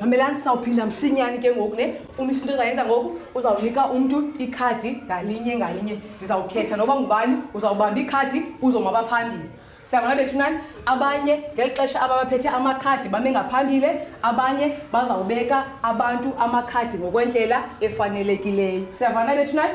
mamelani sawuphinda msinyani ke ngoku ne umisa into ezayenza ngoku uzawunika umntu ikhadi ngalinye ngalinye ndizawukhetha noba ngubani uzawubamba ikhadi uzomaba phambili siyabona bethu nani abanye ngeli xesha ababaphethe amakhadi bame ngaphambile abanye bazawubeka abantu amakhadi ngokwendlela efanelekileyo siyavana bethu nani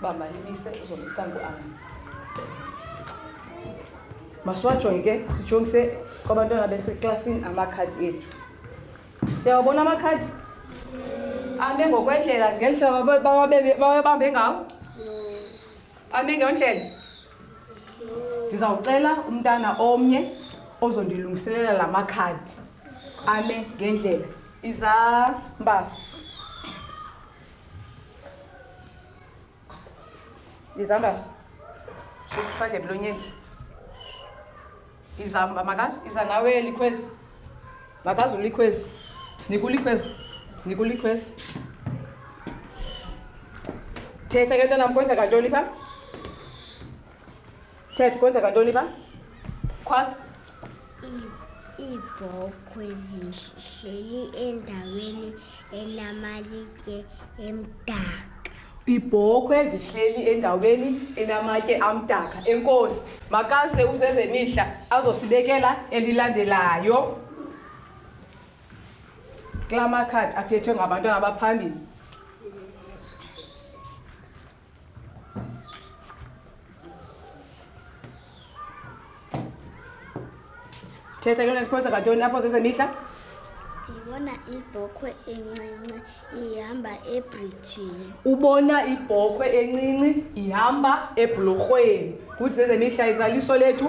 uba malinise uzomcango am masiwajonge ke sijongise kwabantwana beseklasini amakhadi ethu siyawabona amakhadi ame ngokwendlela ngeli hlobo bawabambe ngawo ame ngendlela ndizawucela umntana omnye ozondilungiselela la makhadi ame ngendlela izambasa izambas susa isandla emlonyeni izamba makazi iza nawe likhwezi makazi ulikhwezi nikulikhwezi nikulikhwezi thetha ke nto nam kwenza kantoni phaa Thetha, kwenzeka ntoni pha? Khwaza. Iibhokhwe zihleli endaweni enamalitye emdaka. Iibhokhwe zihleli endaweni enamatye amdaka. Enkosi, makaze uzezemihla azosibekela elilandelayo. Kla makhadi aphethwe ngabantwana abaphambili. thetha ke ndandikhoza kantoni apho zezemihla ndibona ibhokhwe encinci ihamba ebrijini ubona ibhokhwe encinci ihamba ebhulurhweni kuthi zezemihla izaliso lethu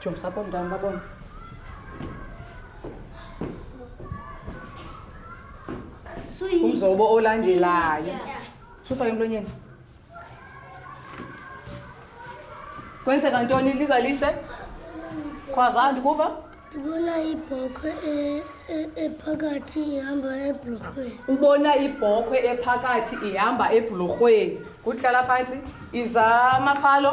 jonisa apha omntana babona umzobo olandelayo sufake emlonyeni kwenzeka ntoni lizalise khwaza ndikuva ndibona ibhokhwe e- e- ephakathi ihamba ebhulorhweni ubona ibhokhwe ephakathi ihamba ebhulorhweni kuhlala phantsi iza amaphalo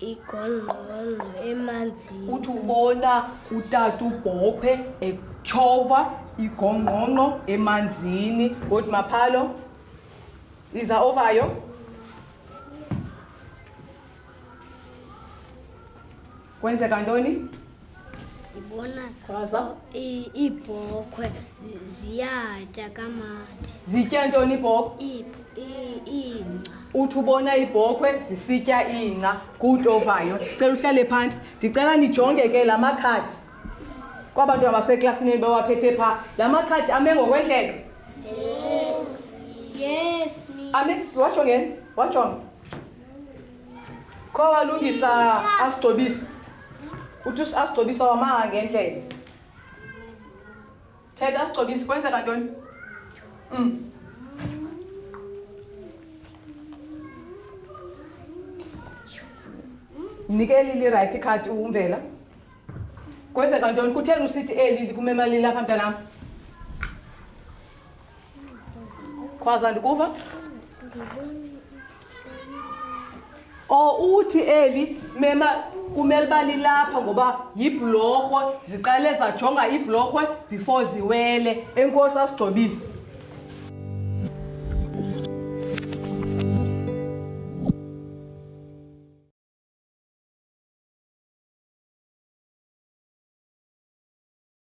igongqongqo emanzini uthi ubona utata ubhokhwe etshova igongqongqo emanzini god maphalo iza ovayo kwenzeka ntoni Ndibona iibhokhwe ziyatya kamandi. Zitya ntoni iibhokhwe? Iingca. Uthi ubona iibhokhwe zisitya iingca kutovayo. Cela uhlale phantsi. Ndicela nijonge ke la makhadi. Kwaba ntwana baseklasini enibawaphethe pha. La makhadi ame ngokwendlela. Yes. Yes. Ame, wajonge, wajonge. khowalungisa asigcobisa uthi asigcobisa wamanga ngendlela thetha asigcobisa kwenzeka ntoni um mm. nikeli lirayithi ikhadi umvela kwenzeka ntoni kutheni usithi eli kumemali lapha mntanam khwaza ndikuva o oh, uthi eli mema kumele uba lilapha ngoba yibhulorhwe ziqale zajonga ibhulorhwe before ziwele enkosi asigcobise